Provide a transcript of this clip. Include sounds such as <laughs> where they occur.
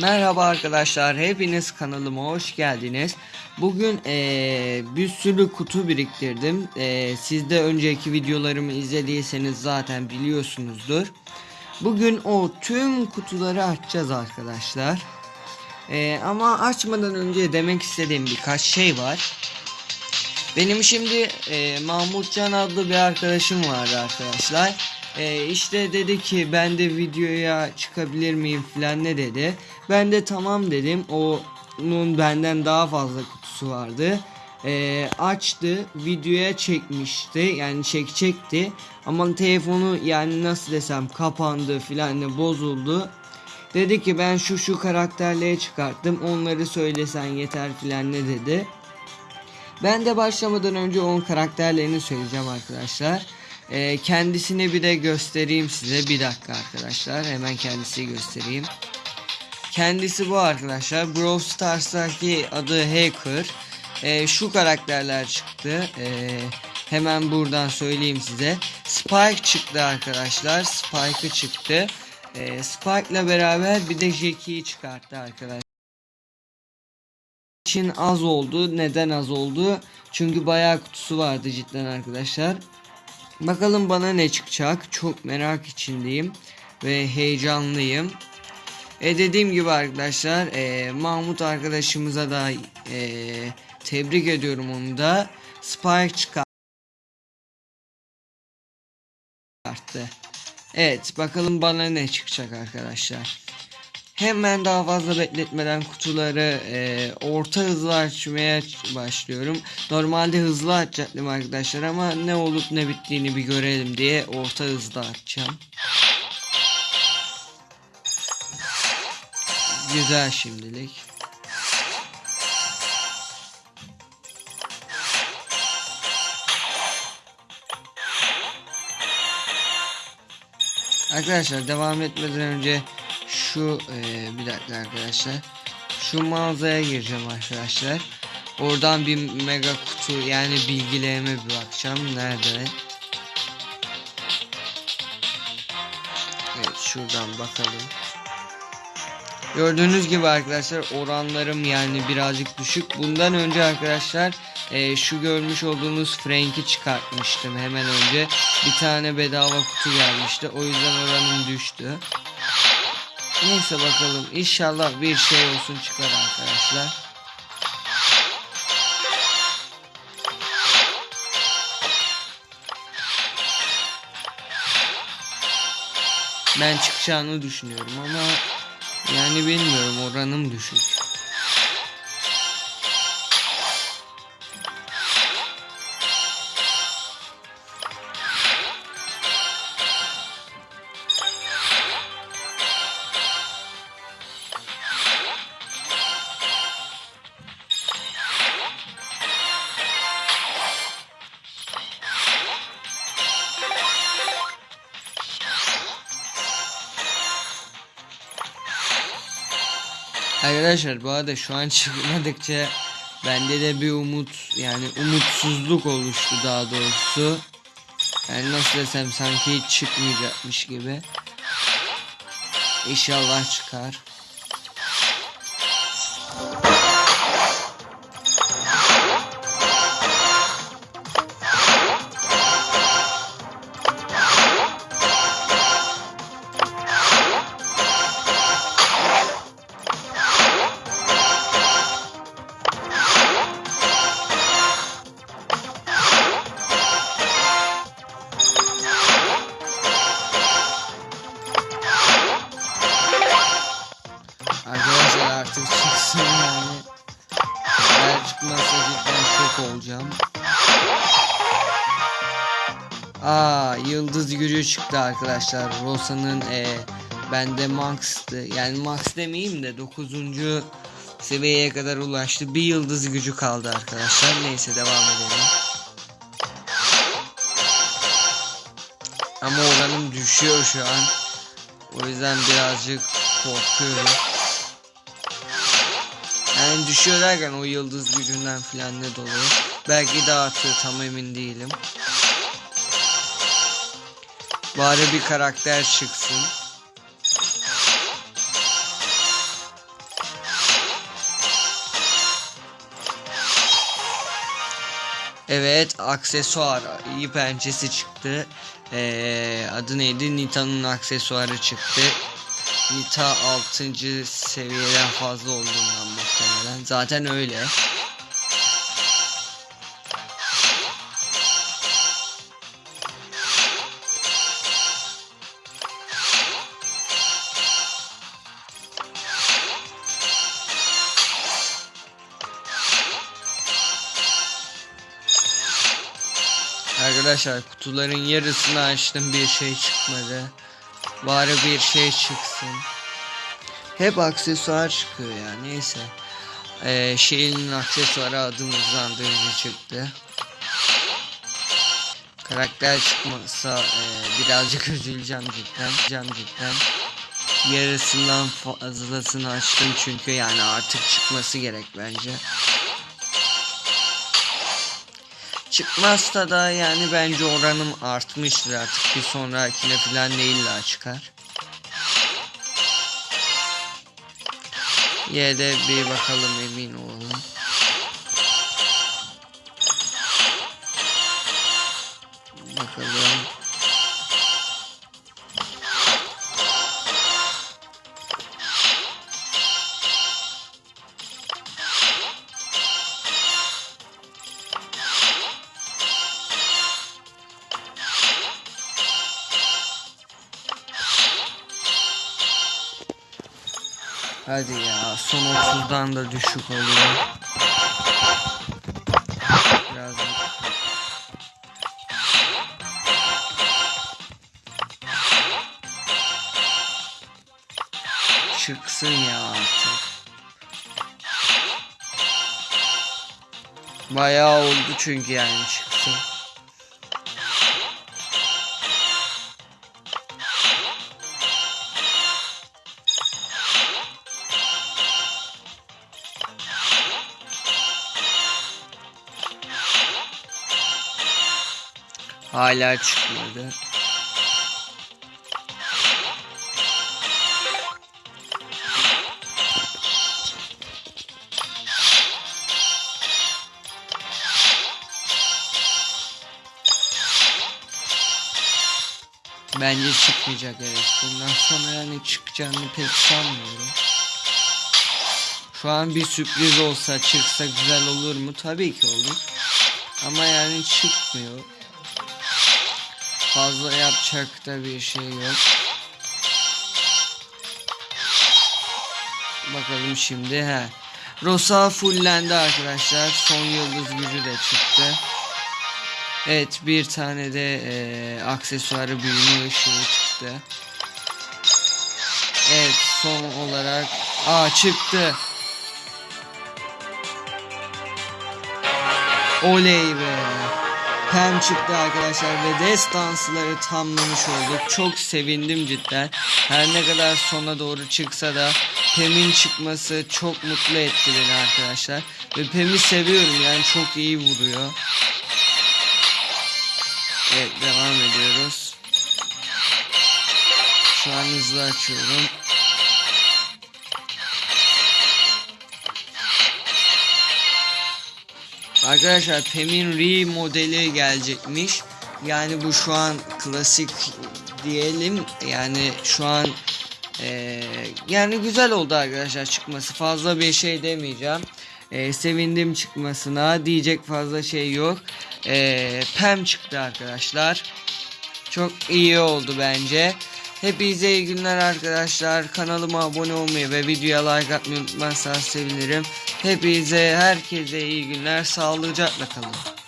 Merhaba arkadaşlar, hepiniz kanalıma hoş geldiniz. Bugün eee, bir sürü kutu biriktirdim. Eee, siz de önceki videolarımı izlediyseniz zaten biliyorsunuzdur. Bugün o tüm kutuları açacağız arkadaşlar. Eee, ama açmadan önce demek istediğim birkaç şey var. Benim şimdi e, Mahmutcan adlı bir arkadaşım vardı arkadaşlar. E, işte dedi ki ben de videoya çıkabilir miyim falan ne dedi. Ben de tamam dedim. Onun benden daha fazla kutusu vardı. E, açtı videoya çekmişti yani çekecekti ama telefonu yani nasıl desem kapandı filan ne bozuldu. Dedi ki ben şu şu karakterleri çıkarttım onları söylesen yeter filan ne dedi. Ben de başlamadan önce onun karakterlerini söyleyeceğim arkadaşlar. Ee, kendisini bir de göstereyim size. Bir dakika arkadaşlar. Hemen kendisi göstereyim. Kendisi bu arkadaşlar. Brawl Stars'taki adı Hacker. Ee, şu karakterler çıktı. Ee, hemen buradan söyleyeyim size. Spike çıktı arkadaşlar. Spike'ı çıktı. Ee, Spike'la beraber bir de Jackie'yi çıkarttı arkadaşlar için az oldu. Neden az oldu? Çünkü bayağı kutusu vardı cidden arkadaşlar. Bakalım bana ne çıkacak. Çok merak içindeyim ve heyecanlıyım. E dediğim gibi arkadaşlar e, Mahmut arkadaşımıza da e, tebrik ediyorum onu da. Spike çıkarttı. Evet bakalım bana ne çıkacak arkadaşlar. Hemen daha fazla bekletmeden kutuları e, orta hızlı açmaya başlıyorum. Normalde hızlı açacaktım arkadaşlar ama ne olup ne bittiğini bir görelim diye orta hızlı açacağım. Güzel şimdilik. Arkadaşlar devam etmeden önce şu e, bir dakika arkadaşlar. Şu mağazaya gireceğim arkadaşlar. Oradan bir mega kutu yani bilgilerime bir bakacağım nerede? Evet şuradan bakalım Gördüğünüz gibi arkadaşlar oranlarım yani birazcık düşük. Bundan önce arkadaşlar e, şu görmüş olduğunuz Frank'i çıkartmıştım hemen önce. Bir tane bedava kutu gelmişti. O yüzden oranım düştü. Neyse bakalım. İnşallah bir şey olsun çıkar arkadaşlar. Ben çıkacağını düşünüyorum ama yani bilmiyorum oranım düşük. Arkadaşlar bu arada şu an <laughs> çıkmadıkça bende de bir umut yani umutsuzluk oluştu daha doğrusu. Yani nasıl desem sanki hiç çıkmayacakmış gibi. İnşallah çıkar. Aa yıldız gücü çıktı arkadaşlar. Rosa'nın e, bende max'tı. Yani max demeyeyim de 9. seviyeye kadar ulaştı. Bir yıldız gücü kaldı arkadaşlar. Neyse devam edelim. Ama oranım düşüyor şu an. O yüzden birazcık korkuyorum. Yani düşüyor derken o yıldız gücünden filan ne dolayı. Belki de artıyor tam emin değilim. Bari bir karakter çıksın. Evet aksesuar iyi pençesi çıktı. Ee, adı neydi? Nita'nın aksesuarı çıktı. Nita 6. seviyeden fazla olduğundan muhtemelen. Zaten öyle. Arkadaşlar kutuların yarısını açtım bir şey çıkmadı. Bari bir şey çıksın. Hep aksesuar çıkıyor ya neyse. Ee, şeyin aksesuarı adım hızlandırıcı çıktı. Karakter çıkmasa e, birazcık <laughs> üzüleceğim cidden. Üzüleceğim cidden. Yarısından fazlasını açtım çünkü yani artık çıkması gerek bence. Çıkmazsa da yani bence oranım artmıştır artık bir sonrakine falan değil daha çıkar. Yine de bir bakalım emin olalım. Bakalım. Hadi ya son 30'dan da düşük oluyor. Çıksın ya artık. Bayağı oldu çünkü yani çıksın. Hala çıkmadı. Bence çıkmayacak evet. Bundan sonra yani çıkacağını pek sanmıyorum. Şu an bir sürpriz olsa çıksa güzel olur mu? Tabii ki olur. Ama yani çıkmıyor. Fazla yapacak da bir şey yok. Bakalım şimdi he. Rosa fullendi arkadaşlar. Son yıldız gücü de çıktı. Evet bir tane de e, aksesuarı büyüme ışığı çıktı. Evet son olarak aa çıktı. Oley be. Pem çıktı arkadaşlar ve destansları tamlamış olduk. Çok sevindim cidden. Her ne kadar sona doğru çıksa da Pem'in çıkması çok mutlu etti beni arkadaşlar. Ve Pem'i seviyorum yani çok iyi vuruyor. Evet devam ediyoruz. Şu an hızlı açıyorum. Arkadaşlar Pem'in Re modeli gelecekmiş. Yani bu şu an klasik diyelim. Yani şu an ee, yani güzel oldu arkadaşlar çıkması. Fazla bir şey demeyeceğim. Ee, sevindim çıkmasına. Diyecek fazla şey yok. Ee, Pem çıktı arkadaşlar. Çok iyi oldu bence. Hepinize iyi günler arkadaşlar. Kanalıma abone olmayı ve videoya like atmayı unutmazsanız sevinirim. Hepinize herkese iyi günler. Sağlıcakla kalın.